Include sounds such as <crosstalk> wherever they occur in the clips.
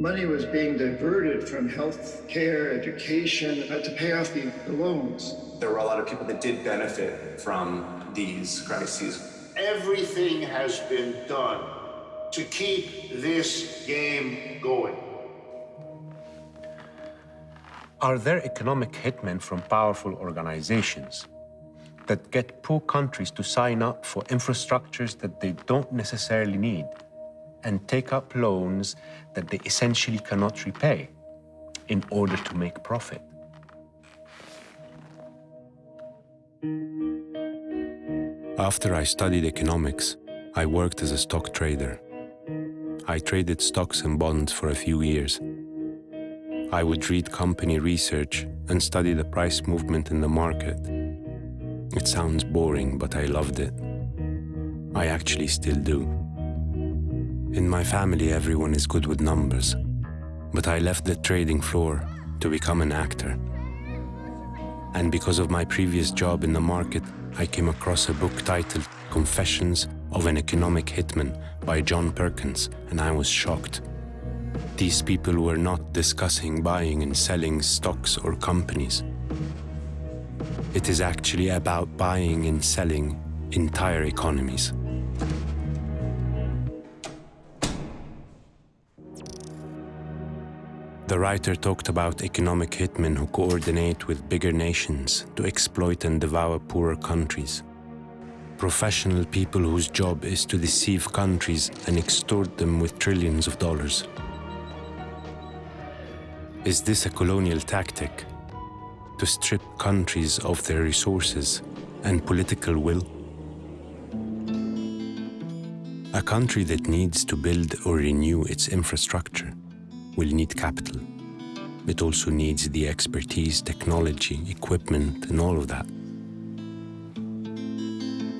money was being diverted from health care, education, uh, to pay off the, the loans. There were a lot of people that did benefit from these crises. Everything has been done to keep this game going. Are there economic hitmen from powerful organizations that get poor countries to sign up for infrastructures that they don't necessarily need and take up loans that they essentially cannot repay in order to make profit? After I studied economics, I worked as a stock trader. I traded stocks and bonds for a few years. I would read company research and study the price movement in the market. It sounds boring, but I loved it. I actually still do. In my family, everyone is good with numbers, but I left the trading floor to become an actor. And because of my previous job in the market, I came across a book titled Confessions of an Economic Hitman by John Perkins, and I was shocked. These people were not discussing buying and selling stocks or companies. It is actually about buying and selling entire economies. The writer talked about economic hitmen who coordinate with bigger nations to exploit and devour poorer countries. Professional people whose job is to deceive countries and extort them with trillions of dollars. Is this a colonial tactic? To strip countries of their resources and political will? A country that needs to build or renew its infrastructure will need capital. It also needs the expertise, technology, equipment, and all of that.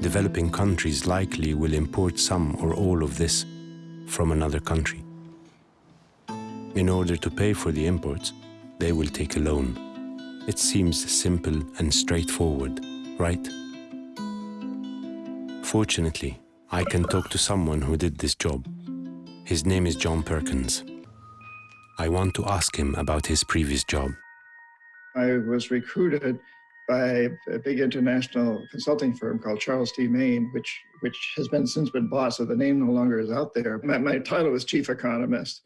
Developing countries likely will import some or all of this from another country. In order to pay for the imports, they will take a loan. It seems simple and straightforward, right? Fortunately, I can talk to someone who did this job. His name is John Perkins. I want to ask him about his previous job. I was recruited by a big international consulting firm called Charles T. Main, which which has been since been bought, so the name no longer is out there. My, my title was chief economist.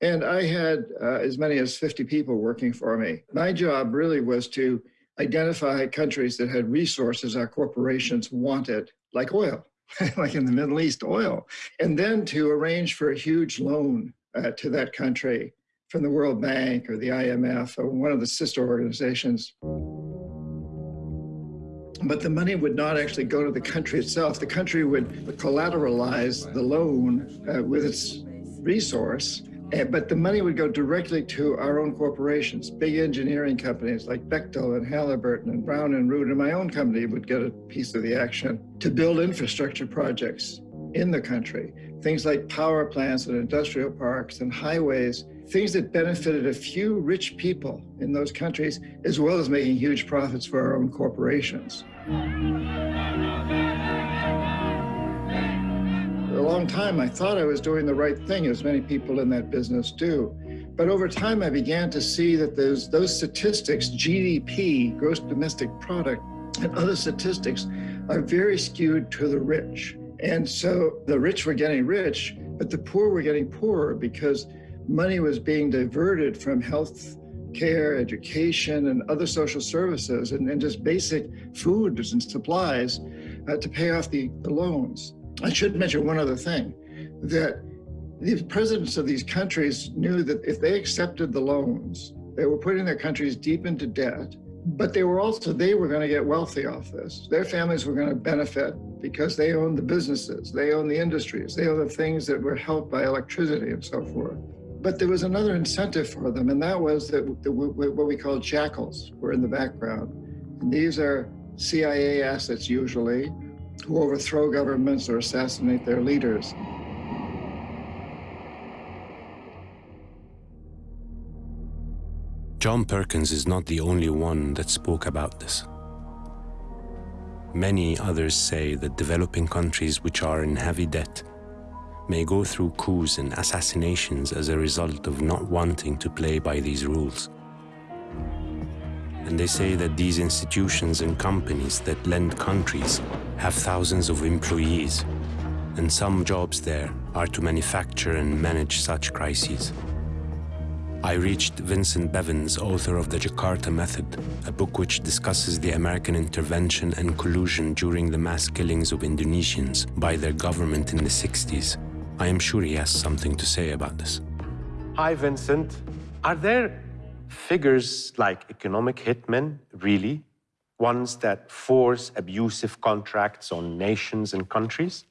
And I had uh, as many as 50 people working for me. My job really was to identify countries that had resources our corporations wanted, like oil, <laughs> like in the Middle East, oil, and then to arrange for a huge loan uh, to that country from the World Bank or the IMF or one of the sister organizations. But the money would not actually go to the country itself. The country would collateralize the loan uh, with its resource Eh, but the money would go directly to our own corporations, big engineering companies like Bechtel and Halliburton and Brown and Root, and my own company would get a piece of the action to build infrastructure projects in the country. Things like power plants and industrial parks and highways, things that benefited a few rich people in those countries, as well as making huge profits for our own corporations. For a long time, I thought I was doing the right thing, as many people in that business do. But over time, I began to see that those, those statistics, GDP, gross domestic product, and other statistics are very skewed to the rich. And so the rich were getting rich, but the poor were getting poorer because money was being diverted from health care, education, and other social services, and, and just basic foods and supplies uh, to pay off the, the loans. I should mention one other thing, that the presidents of these countries knew that if they accepted the loans, they were putting their countries deep into debt, but they were also, they were going to get wealthy off this. Their families were going to benefit because they owned the businesses, they owned the industries, they owned the things that were helped by electricity and so forth. But there was another incentive for them, and that was that what we call jackals were in the background. And these are CIA assets usually, who overthrow governments or assassinate their leaders. John Perkins is not the only one that spoke about this. Many others say that developing countries which are in heavy debt may go through coups and assassinations as a result of not wanting to play by these rules. And they say that these institutions and companies that lend countries have thousands of employees, and some jobs there are to manufacture and manage such crises. I reached Vincent Bevins, author of The Jakarta Method, a book which discusses the American intervention and collusion during the mass killings of Indonesians by their government in the 60s. I am sure he has something to say about this. Hi, Vincent. Are there figures like economic hitmen, really? Ones that force abusive contracts on nations and countries?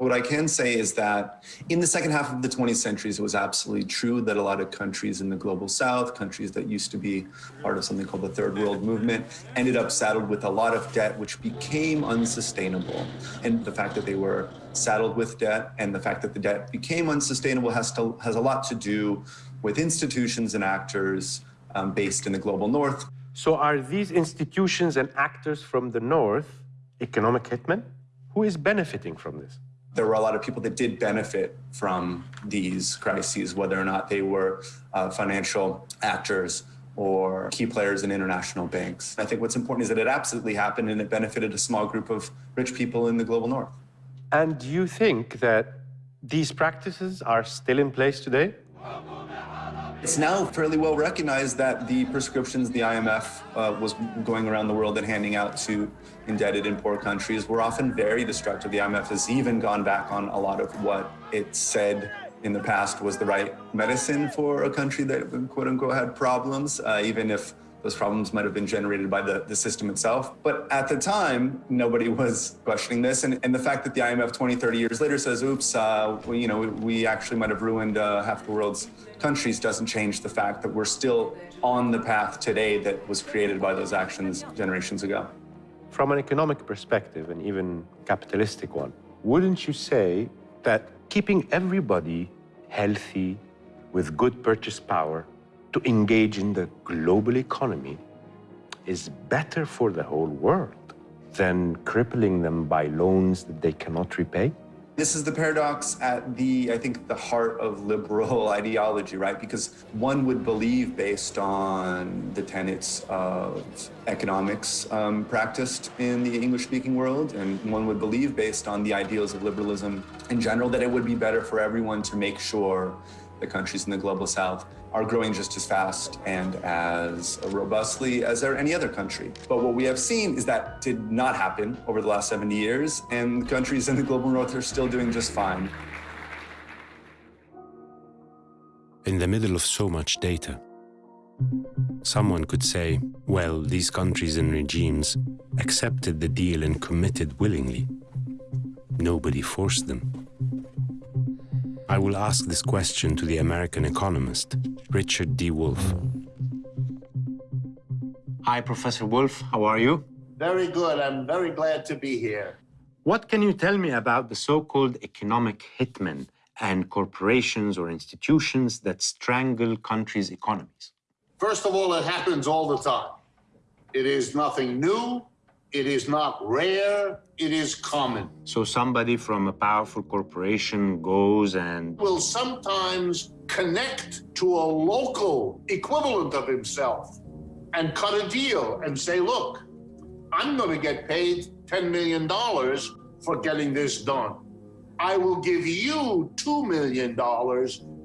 What I can say is that in the second half of the 20th century, it was absolutely true that a lot of countries in the global south, countries that used to be part of something called the third world movement, ended up saddled with a lot of debt, which became unsustainable. And the fact that they were saddled with debt and the fact that the debt became unsustainable has, to, has a lot to do with institutions and actors um, based in the global north. So are these institutions and actors from the north economic hitmen? Who is benefiting from this? There were a lot of people that did benefit from these crises, whether or not they were uh, financial actors or key players in international banks. I think what's important is that it absolutely happened and it benefited a small group of rich people in the global north. And do you think that these practices are still in place today? It's now fairly well recognized that the prescriptions the IMF uh, was going around the world and handing out to indebted and poor countries were often very destructive. The IMF has even gone back on a lot of what it said in the past was the right medicine for a country that quote unquote had problems, uh, even if those problems might have been generated by the, the system itself. But at the time, nobody was questioning this. And, and the fact that the IMF 20, 30 years later says, oops, uh, you know, we, we, actually might have ruined uh, half the world's countries doesn't change the fact that we're still on the path today that was created by those actions generations ago. From an economic perspective, and even capitalistic one, wouldn't you say that keeping everybody healthy, with good purchase power, to engage in the global economy is better for the whole world than crippling them by loans that they cannot repay? This is the paradox at the, I think, the heart of liberal <laughs> ideology, right? Because one would believe, based on the tenets of economics um, practiced in the English-speaking world, and one would believe, based on the ideals of liberalism in general, that it would be better for everyone to make sure the countries in the global south are growing just as fast and as robustly as any other country. But what we have seen is that did not happen over the last 70 years, and countries in the global north are still doing just fine. In the middle of so much data, someone could say, well, these countries and regimes accepted the deal and committed willingly. Nobody forced them. I will ask this question to the American economist, Richard D. Wolff. Hi, Professor Wolff. How are you? Very good. I'm very glad to be here. What can you tell me about the so-called economic hitmen and corporations or institutions that strangle countries' economies? First of all, it happens all the time. It is nothing new. It is not rare, it is common. So somebody from a powerful corporation goes and... Will sometimes connect to a local equivalent of himself and cut a deal and say, look, I'm going to get paid $10 million for getting this done. I will give you $2 million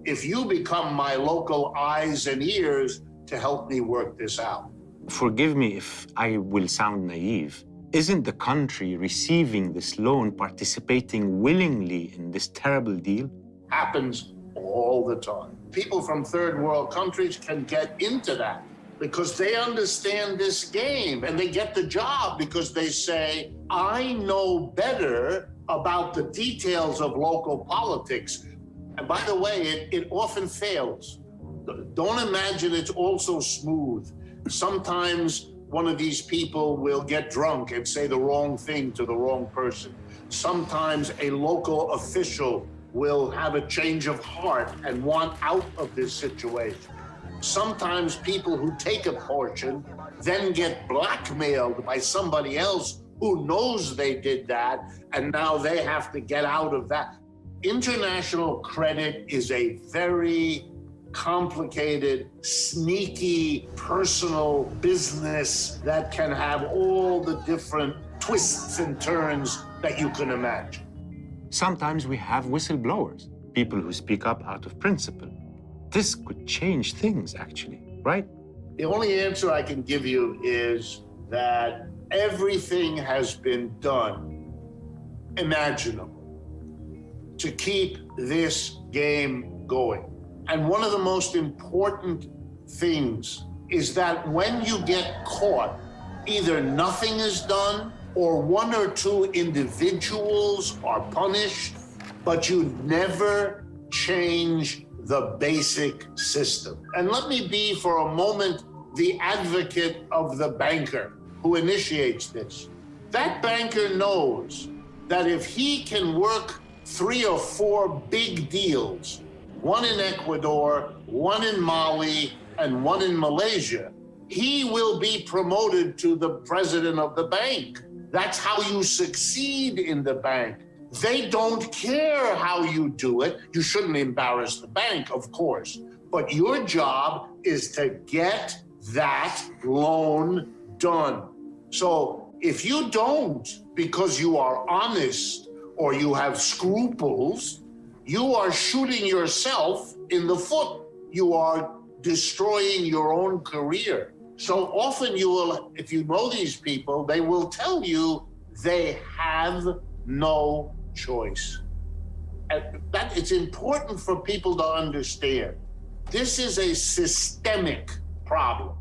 if you become my local eyes and ears to help me work this out. Forgive me if I will sound naive. Isn't the country receiving this loan participating willingly in this terrible deal? Happens all the time. People from third world countries can get into that because they understand this game and they get the job because they say, I know better about the details of local politics. And by the way, it, it often fails. Don't imagine it's all so smooth. Sometimes one of these people will get drunk and say the wrong thing to the wrong person. Sometimes a local official will have a change of heart and want out of this situation. Sometimes people who take a portion then get blackmailed by somebody else who knows they did that, and now they have to get out of that. international credit is a very complicated, sneaky, personal business that can have all the different twists and turns that you can imagine. Sometimes we have whistleblowers, people who speak up out of principle. This could change things, actually, right? The only answer I can give you is that everything has been done imaginable to keep this game going. And one of the most important things is that when you get caught, either nothing is done or one or two individuals are punished, but you never change the basic system. And let me be for a moment the advocate of the banker who initiates this. That banker knows that if he can work three or four big deals, one in Ecuador, one in Mali, and one in Malaysia, he will be promoted to the president of the bank. That's how you succeed in the bank. They don't care how you do it. You shouldn't embarrass the bank, of course. But your job is to get that loan done. So if you don't, because you are honest or you have scruples, you are shooting yourself in the foot. You are destroying your own career. So often you will, if you know these people, they will tell you they have no choice. And that it's important for people to understand. This is a systemic problem.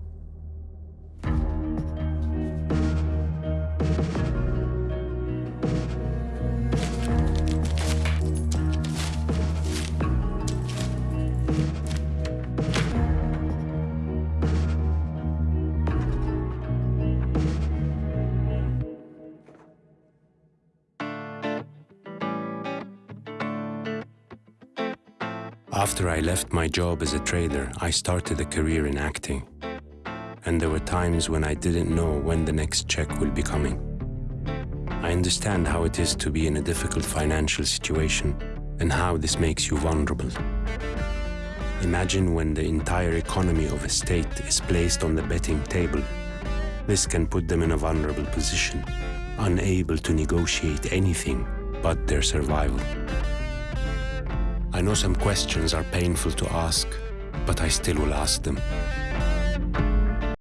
After I left my job as a trader, I started a career in acting. And there were times when I didn't know when the next check will be coming. I understand how it is to be in a difficult financial situation and how this makes you vulnerable. Imagine when the entire economy of a state is placed on the betting table. This can put them in a vulnerable position, unable to negotiate anything but their survival. I know some questions are painful to ask, but I still will ask them.